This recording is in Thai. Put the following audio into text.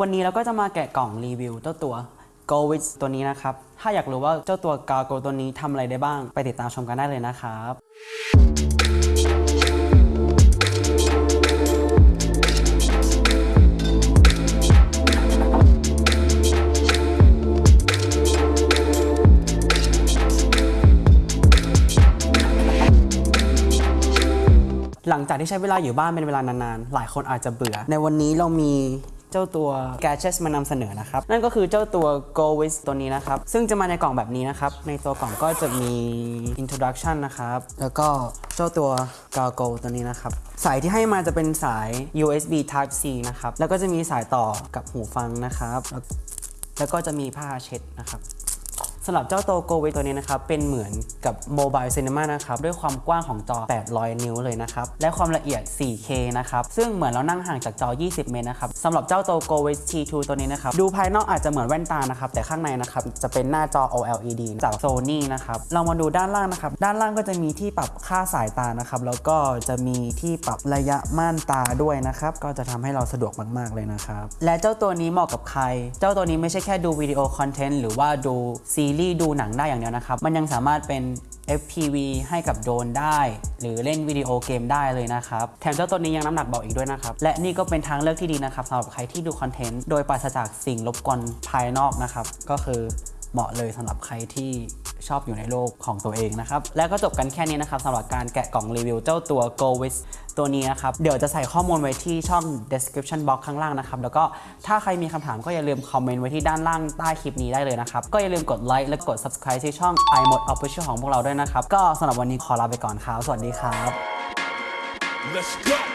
วันนี้เราก็จะมาแกะกล่องรีวิวเจ้าตัว Go with ตัวนี้นะครับ ถ้าอยากรู้ว่าเจ้าตัว g a r g o ตัวนี้ทำอะไรได้บ้าง ไปติดตามชมกันได้เลยนะครับหลังจากที่ใช้เวลาอยู่บ้านเป็นเวลานานๆ หลายคนอาจจะเบื่อ ในวันนี้เรามี เจ้าตัว gadgets มานำเสนอนะครับ นั่นก็คือเจ้าตัว Go with ตัวนี้นะครับ ซึ่งจะมาในกล่องแบบนี้นะครับ ในตัวกล่องก็จะมี introduction นะครับ แล้วก็เจ้าตัว Galgo ตัวนี้นะครับ สายที่ให้มาจะเป็นสาย USB Type C นะครับ แล้วก็จะมีสายต่อกับหูฟังนะครับ แล้วก็จะมีผ้าเช็ดนะครับ สำหรับเจ้าโตโกเวตัวนี้นะครับ เป็นเหมือนกับโมบายซีนีมานะครับ ด้วยความกว้างของจอ 800 นิ้วเลยนะครับ และความละเอียด 4K นะครับ ซึ่งเหมือนเรานั่งห่างจากจอ 20 เมตรนะครับสำหรับเจ้าโตโกเว T2 ตัวนี้นะครับ ดูภายนอกอาจจะเหมือนแว่นตานะครับ แต่ข้างในนะครับ จะเป็นหน้าจอ OLED จาก Sony นะครับ เรามาดูด้านล่างนะครับ ด้านล่างก็จะมีที่ปรับค่าสายตานะครับ แล้วก็จะมีที่ปรับระยะม่านตาด้วยนะครับ ก็จะทำให้เราสะดวกมาก ๆ เลยนะครับ และเจ้าตัวนี้เหมาะกับใคร เจ้าตัวนี้ไม่ใช่แค่ดูวิดีโอคอนเทนต์หรือว่าดูซีรีส์ดูหนังได้อย่างเดียวนะครับ มันยังสามารถเป็น FPV ให้กับโดรนได้ หรือเล่นวิดีโอเกมได้เลยนะครับ แถมเจ้าตัวนี้ยังน้ำหนักเบาอีกด้วยนะครับ และนี่ก็เป็นทางเลือกที่ดีนะครับสำหรับใครที่ดูคอนเทนต์โดยปราศจากสิ่งรบกวนภายนอกนะครับ ก็คือเหมาะเลยสำหรับใครที่ ชอบอยู่ในโลกของตัวเองนะครับ และก็จบกันแค่นี้นะครับสำหรับการแกะกล่องรีวิวเจ้าตัว Go with ตัวนี้นะครับ เดี๋ยวจะใส่ข้อมูลไว้ที่ช่อง description box ข้างล่างนะครับ แล้วก็ถ้าใครมีคำถามก็อย่าลืมคอมเมนต์ไว้ที่ด้านล่างใต้คลิปนี้ได้เลยนะครับ ก็อย่าลืมกดไลค์และกด subscribe ที่ช่อง iMode Official ของพวกเราด้วยนะครับ ก็สำหรับวันนี้ขอลาไปก่อนครับสวัสดีครับ Let's go.